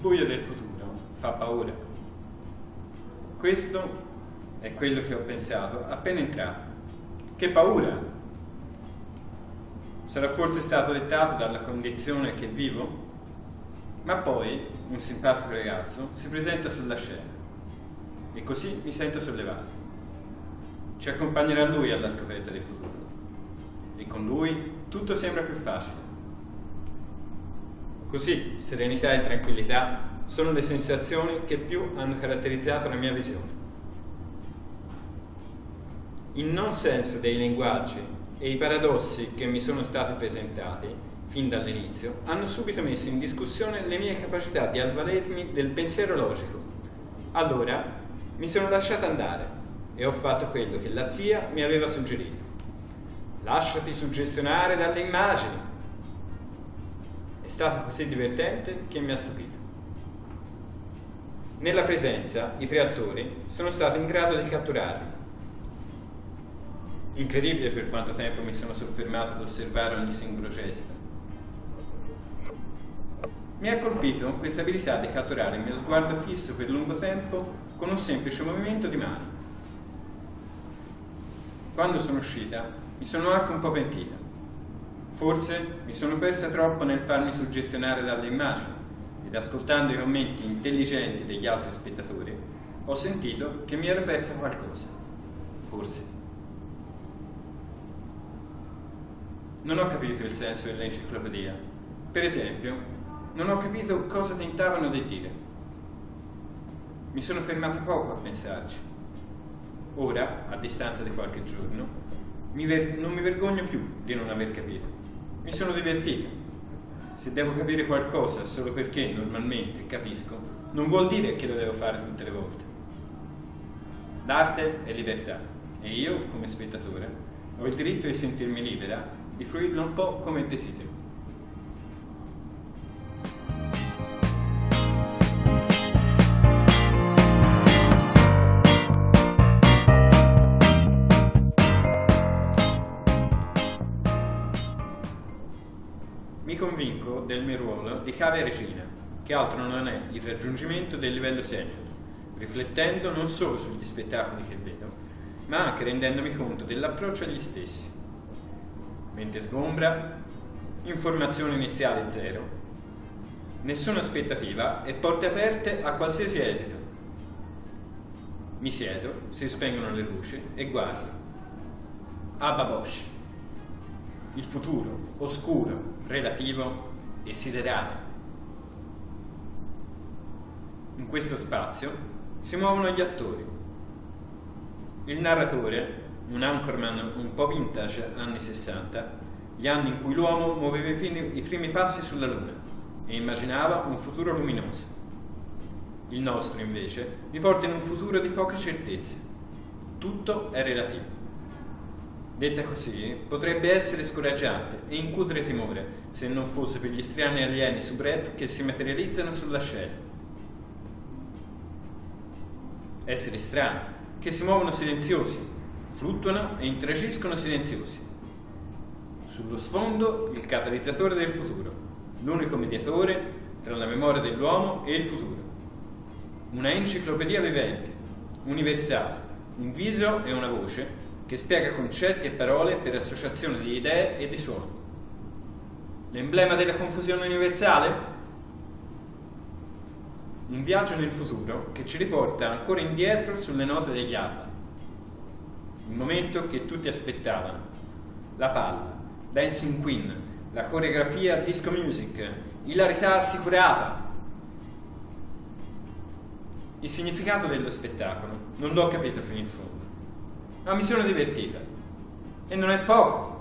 futuro fa paura. Questo è quello che ho pensato appena entrato. Che paura! Sarà forse stato dettato dalla condizione che vivo? Ma poi un simpatico ragazzo si presenta sulla scena e così mi sento sollevato. Ci accompagnerà lui alla scoperta del futuro e con lui tutto sembra più facile. Così serenità e tranquillità sono le sensazioni che più hanno caratterizzato la mia visione. Il non senso dei linguaggi e i paradossi che mi sono stati presentati fin dall'inizio hanno subito messo in discussione le mie capacità di avvalermi del pensiero logico. Allora mi sono lasciato andare e ho fatto quello che la zia mi aveva suggerito. Lasciati suggestionare dalle immagini. È stato così divertente che mi ha stupito. Nella presenza, i tre attori sono stati in grado di catturarmi. Incredibile per quanto tempo mi sono soffermato ad osservare ogni singolo gesto. Mi ha colpito questa abilità di catturare il mio sguardo fisso per lungo tempo con un semplice movimento di mano. Quando sono uscita, mi sono anche un po' pentita. Forse mi sono persa troppo nel farmi suggestionare dalle immagini ed ascoltando i commenti intelligenti degli altri spettatori, ho sentito che mi ero persa qualcosa. Forse. Non ho capito il senso dell'enciclopedia. Per esempio, non ho capito cosa tentavano di dire. Mi sono fermato poco a pensarci. Ora, a distanza di qualche giorno, mi non mi vergogno più di non aver capito. Mi sono divertito. Se devo capire qualcosa solo perché normalmente capisco, non vuol dire che lo devo fare tutte le volte. L'arte è libertà e io, come spettatore, ho il diritto di sentirmi libera di fruirlo un po' come desidero. Convinco del mio ruolo di cave regina, che altro non è il raggiungimento del livello senior, riflettendo non solo sugli spettacoli che vedo, ma anche rendendomi conto dell'approccio agli stessi. Mente sgombra, informazione iniziale zero, nessuna aspettativa e porte aperte a qualsiasi esito. Mi siedo, si spengono le luci e guardo. Abba Bosch il futuro, oscuro, relativo e siderale. In questo spazio si muovono gli attori. Il narratore, un anchorman un po' vintage anni 60, gli anni in cui l'uomo muoveva i primi, passi sulla Luna e immaginava un futuro luminoso. Il nostro, invece, vi porta in un futuro di poche certezze. Tutto è relativo. Detta così, potrebbe essere scoraggiante e incutere timore, se non fosse per gli strani alieni su Brett che si materializzano sulla scena. Esseri strani, che si muovono silenziosi, fluttuano e interagiscono silenziosi. Sullo sfondo il catalizzatore del futuro, l'unico mediatore tra la memoria dell'uomo e il futuro. Una enciclopedia vivente, universale, un viso e una voce che spiega concetti e parole per associazione di idee e di suoni. L'emblema della confusione universale? Un viaggio nel futuro che ci riporta ancora indietro sulle note degli alberi. Il momento che tutti aspettavano. La palla, Dancing Queen, la coreografia disco music, ilarità assicurata. Il significato dello spettacolo non l'ho capito fino in fondo ma mi sono divertita. E non è poco.